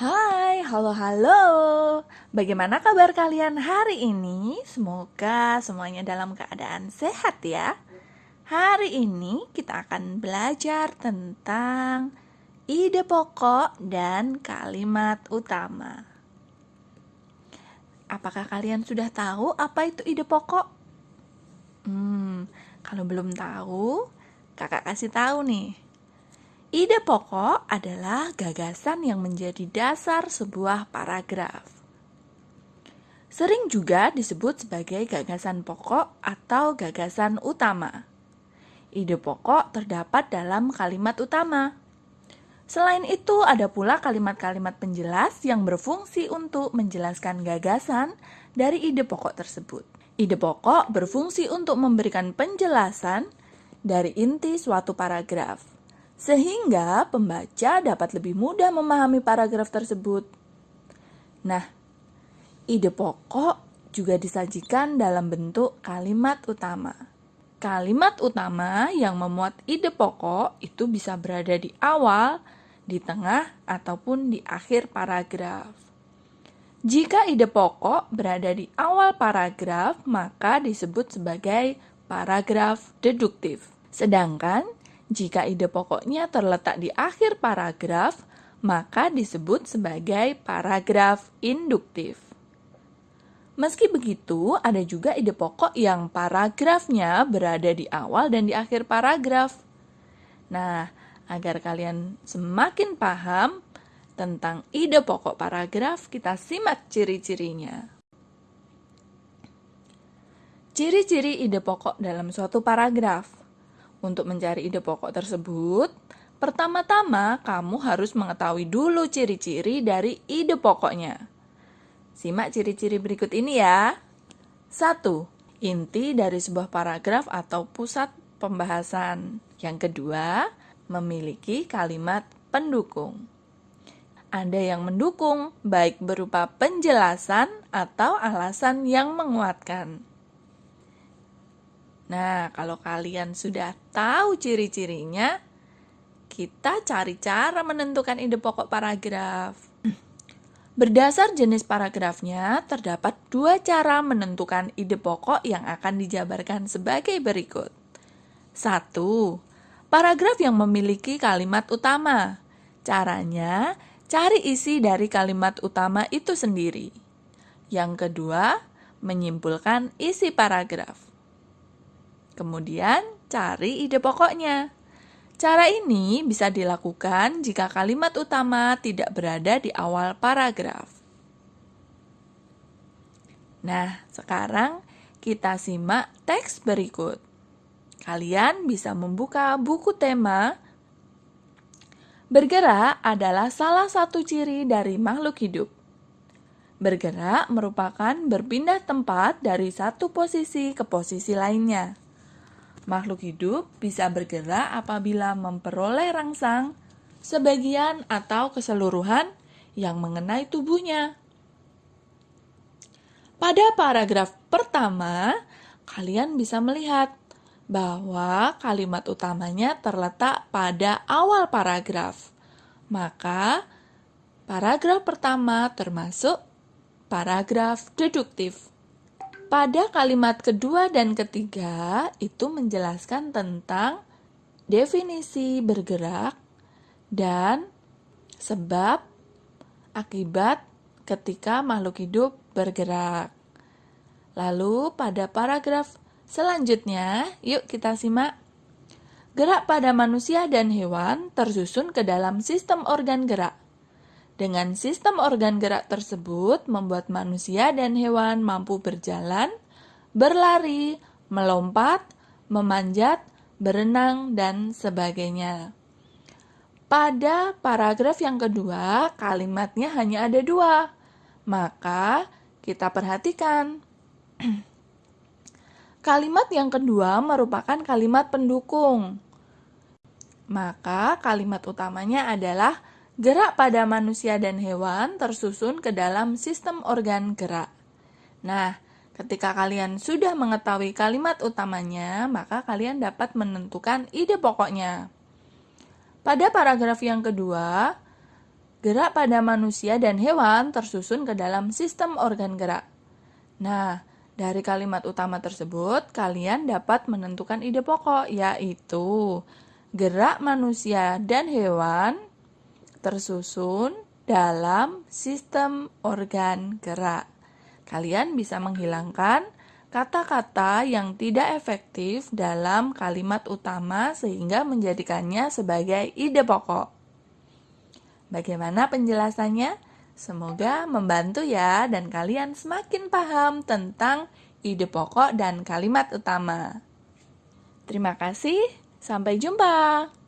Hai, halo halo. Bagaimana kabar kalian hari ini? Semoga semuanya dalam keadaan sehat ya. Hari ini kita akan belajar tentang ide pokok dan kalimat utama. Apakah kalian sudah tahu apa itu ide pokok? Hmm, kalau belum tahu, kakak kasih tahu nih. Ide pokok adalah gagasan yang menjadi dasar sebuah paragraf. Sering juga disebut sebagai gagasan pokok atau gagasan utama. Ide pokok terdapat dalam kalimat utama. Selain itu, ada pula kalimat-kalimat penjelas yang berfungsi untuk menjelaskan gagasan dari ide pokok tersebut. Ide pokok berfungsi untuk memberikan penjelasan dari inti suatu paragraf sehingga pembaca dapat lebih mudah memahami paragraf tersebut. Nah, ide pokok juga disajikan dalam bentuk kalimat utama. Kalimat utama yang memuat ide pokok itu bisa berada di awal, di tengah, ataupun di akhir paragraf. Jika ide pokok berada di awal paragraf, maka disebut sebagai paragraf deduktif. Sedangkan jika ide pokoknya terletak di akhir paragraf, maka disebut sebagai paragraf induktif. Meski begitu, ada juga ide pokok yang paragrafnya berada di awal dan di akhir paragraf. Nah, agar kalian semakin paham tentang ide pokok paragraf, kita simak ciri-cirinya. Ciri-ciri ide pokok dalam suatu paragraf. Untuk mencari ide pokok tersebut, pertama-tama kamu harus mengetahui dulu ciri-ciri dari ide pokoknya. Simak ciri-ciri berikut ini ya. 1. Inti dari sebuah paragraf atau pusat pembahasan. Yang kedua, memiliki kalimat pendukung. Ada yang mendukung, baik berupa penjelasan atau alasan yang menguatkan. Nah, kalau kalian sudah tahu ciri-cirinya, kita cari cara menentukan ide pokok paragraf. Berdasar jenis paragrafnya, terdapat dua cara menentukan ide pokok yang akan dijabarkan sebagai berikut. Satu, paragraf yang memiliki kalimat utama. Caranya, cari isi dari kalimat utama itu sendiri. Yang kedua, menyimpulkan isi paragraf. Kemudian, cari ide pokoknya. Cara ini bisa dilakukan jika kalimat utama tidak berada di awal paragraf. Nah, sekarang kita simak teks berikut. Kalian bisa membuka buku tema Bergerak adalah salah satu ciri dari makhluk hidup. Bergerak merupakan berpindah tempat dari satu posisi ke posisi lainnya. Makhluk hidup bisa bergerak apabila memperoleh rangsang, sebagian atau keseluruhan yang mengenai tubuhnya. Pada paragraf pertama, kalian bisa melihat bahwa kalimat utamanya terletak pada awal paragraf. Maka, paragraf pertama termasuk paragraf deduktif. Pada kalimat kedua dan ketiga itu menjelaskan tentang definisi bergerak dan sebab akibat ketika makhluk hidup bergerak. Lalu pada paragraf selanjutnya, yuk kita simak. Gerak pada manusia dan hewan tersusun ke dalam sistem organ gerak. Dengan sistem organ gerak tersebut membuat manusia dan hewan mampu berjalan, berlari, melompat, memanjat, berenang, dan sebagainya. Pada paragraf yang kedua, kalimatnya hanya ada dua. Maka kita perhatikan. kalimat yang kedua merupakan kalimat pendukung. Maka kalimat utamanya adalah Gerak pada manusia dan hewan tersusun ke dalam sistem organ gerak. Nah, ketika kalian sudah mengetahui kalimat utamanya, maka kalian dapat menentukan ide pokoknya. Pada paragraf yang kedua, Gerak pada manusia dan hewan tersusun ke dalam sistem organ gerak. Nah, dari kalimat utama tersebut, kalian dapat menentukan ide pokok, yaitu gerak manusia dan hewan tersusun dalam sistem organ gerak. Kalian bisa menghilangkan kata-kata yang tidak efektif dalam kalimat utama sehingga menjadikannya sebagai ide pokok. Bagaimana penjelasannya? Semoga membantu ya dan kalian semakin paham tentang ide pokok dan kalimat utama. Terima kasih, sampai jumpa.